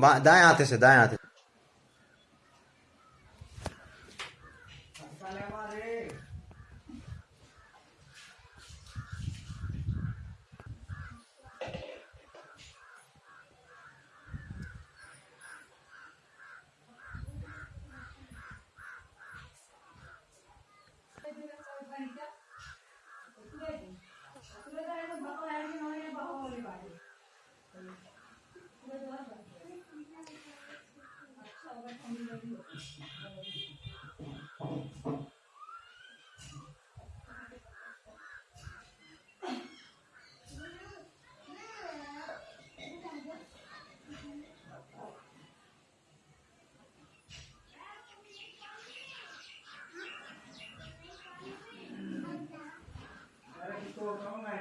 दाएँ हाथे से दाएँ हाथे Corona